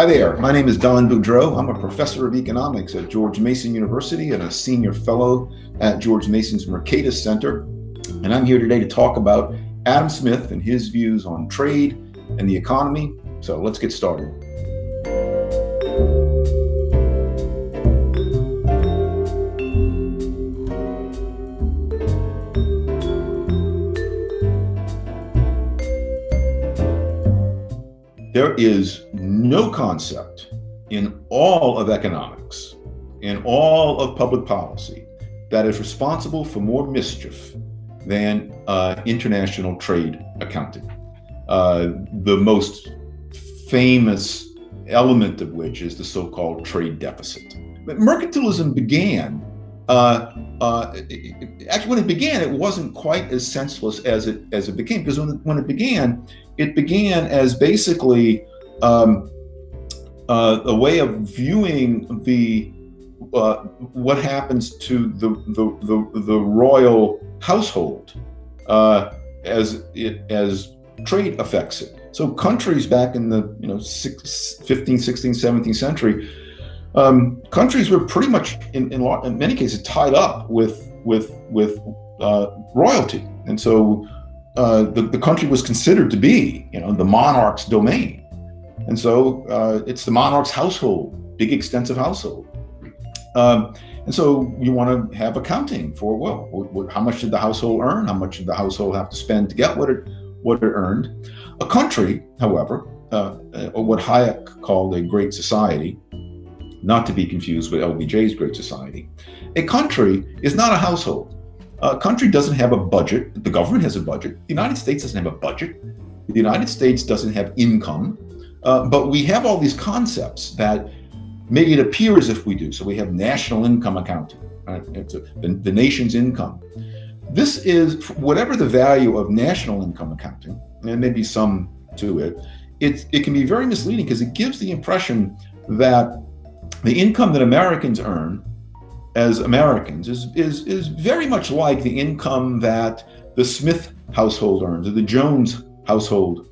Hi there, my name is Don Boudreaux. I'm a professor of economics at George Mason University and a senior fellow at George Mason's Mercatus Center. And I'm here today to talk about Adam Smith and his views on trade and the economy. So let's get started. There is no concept in all of economics, in all of public policy, that is responsible for more mischief than uh, international trade accounting. Uh, the most famous element of which is the so-called trade deficit. But mercantilism began uh, uh, actually, when it began, it wasn't quite as senseless as it as it became. Because when when it began, it began as basically um, uh, a way of viewing the uh, what happens to the the the, the royal household uh, as it as trade affects it. So countries back in the you know 15th, 16th, 17th century um, countries were pretty much in, in, in, many cases tied up with with with uh, royalty, and so uh, the, the country was considered to be you know the monarch's domain, and so uh, it's the monarch's household, big extensive household. Um, and so you want to have accounting for well, what, what, how much did the household earn? How much did the household have to spend to get what it what it earned? A country, however, uh, or what Hayek called a great society, not to be confused with LBJ's Great Society. A country is not a household. A country doesn't have a budget. The government has a budget. The United States doesn't have a budget. The United States doesn't have income. Uh, but we have all these concepts that make it appear as if we do. So we have national income accounting, right? A, the, the nation's income. This is, whatever the value of national income accounting, and maybe some to it, it, it can be very misleading because it gives the impression that the income that Americans earn as Americans is, is, is very much like the income that the Smith household earns or the Jones household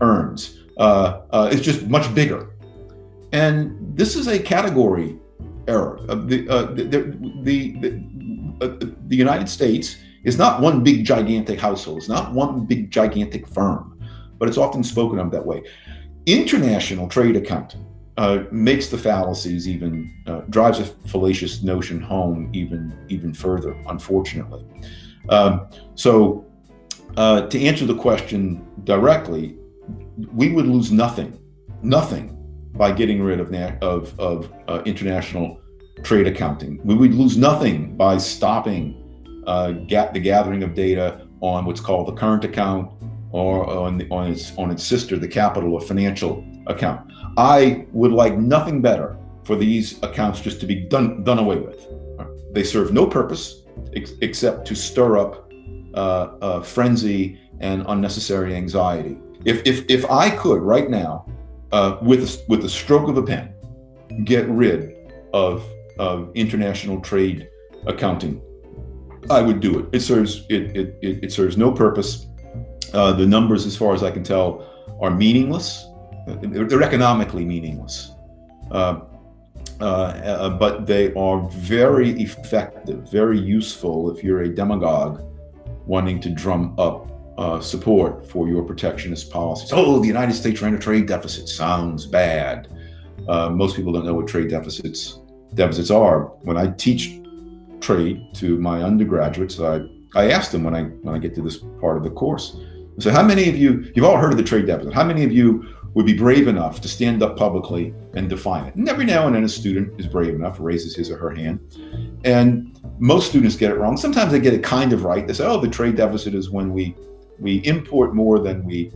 earns. Uh, uh, it's just much bigger. And this is a category error. Uh, the, the, the, the, the United States is not one big gigantic household. It's not one big gigantic firm, but it's often spoken of that way. International trade accounting uh, makes the fallacies even uh, drives a fallacious notion home even even further. Unfortunately, um, so uh, to answer the question directly, we would lose nothing, nothing by getting rid of of, of uh, international trade accounting. We would lose nothing by stopping uh, the gathering of data on what's called the current account or on, the, on its on its sister, the capital or financial account. I would like nothing better for these accounts just to be done done away with. They serve no purpose ex except to stir up uh, uh, frenzy and unnecessary anxiety. If, if, if I could right now, uh, with, with the stroke of a pen, get rid of, of international trade accounting, I would do it. It serves, it, it, it, it serves no purpose. Uh, the numbers, as far as I can tell, are meaningless. They're economically meaningless. Uh, uh, uh, but they are very effective, very useful if you're a demagogue wanting to drum up uh, support for your protectionist policies. Oh, the United States ran a trade deficit. Sounds bad. Uh, most people don't know what trade deficits deficits are. When I teach trade to my undergraduates, I, I ask them when I when I get to this part of the course, I say, how many of you, you've all heard of the trade deficit, how many of you would be brave enough to stand up publicly and define it. And every now and then a student is brave enough, raises his or her hand. And most students get it wrong. Sometimes they get it kind of right. They say, oh, the trade deficit is when we, we import more than we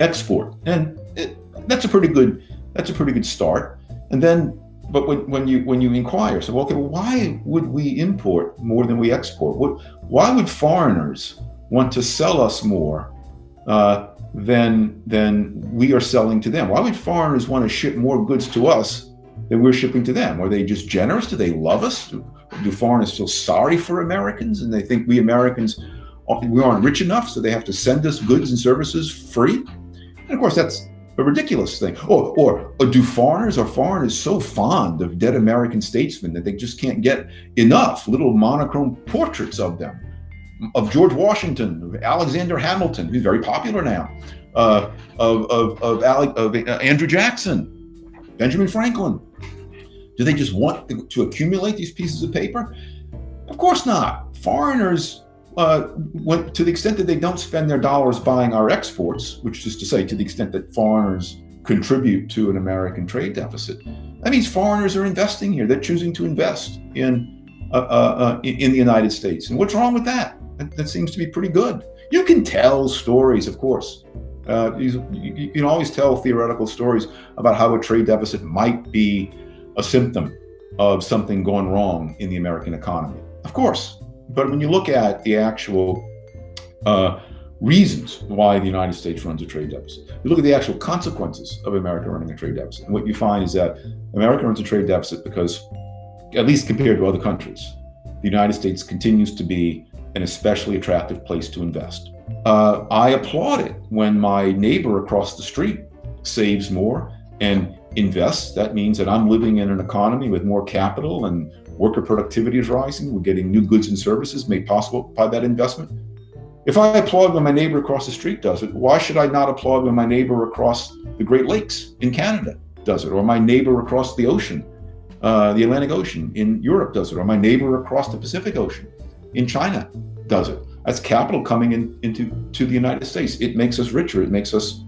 export. And it, that's a pretty good, that's a pretty good start. And then, but when, when you when you inquire, so okay, well, why would we import more than we export? What, why would foreigners want to sell us more uh, than than we are selling to them. Why would foreigners want to ship more goods to us than we're shipping to them? Are they just generous? Do they love us? Do, do foreigners feel sorry for Americans and they think we Americans we aren't rich enough, so they have to send us goods and services free? And of course, that's a ridiculous thing. Or, or, or do foreigners are foreigners so fond of dead American statesmen that they just can't get enough little monochrome portraits of them, of George Washington, of Alexander Hamilton, who's very popular now, uh, of, of, of, Alec, of uh, Andrew Jackson, Benjamin Franklin. Do they just want to accumulate these pieces of paper? Of course not. Foreigners uh, when, to the extent that they don't spend their dollars buying our exports, which is to say, to the extent that foreigners contribute to an American trade deficit, that means foreigners are investing here. They're choosing to invest in uh, uh, uh in the United States. And what's wrong with that? that? that? seems to be pretty good. You can tell stories, of course. Uh, you, you can always tell theoretical stories about how a trade deficit might be a symptom of something going wrong in the American economy. Of course, but when you look at the actual uh, reasons why the United States runs a trade deficit, you look at the actual consequences of America running a trade deficit. And what you find is that America runs a trade deficit because, at least compared to other countries, the United States continues to be an especially attractive place to invest. Uh, I applaud it when my neighbor across the street saves more and invests. That means that I'm living in an economy with more capital and worker productivity is rising, we're getting new goods and services made possible by that investment. If I applaud when my neighbor across the street does it, why should I not applaud when my neighbor across the Great Lakes in Canada does it, or my neighbor across the ocean, uh, the Atlantic Ocean in Europe does it, or my neighbor across the Pacific Ocean in China does it? That's capital coming in, into to the United States. It makes us richer. It makes us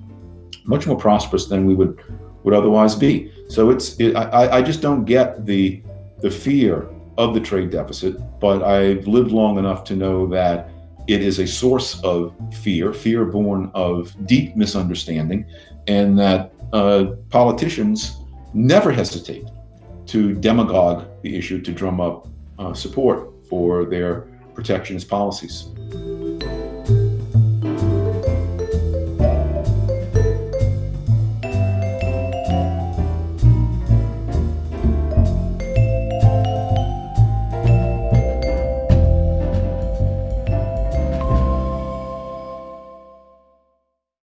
much more prosperous than we would would otherwise be. So it's it, I, I just don't get the the fear of the trade deficit, but I've lived long enough to know that it is a source of fear, fear born of deep misunderstanding, and that uh, politicians never hesitate to demagogue the issue to drum up uh, support for their protectionist policies.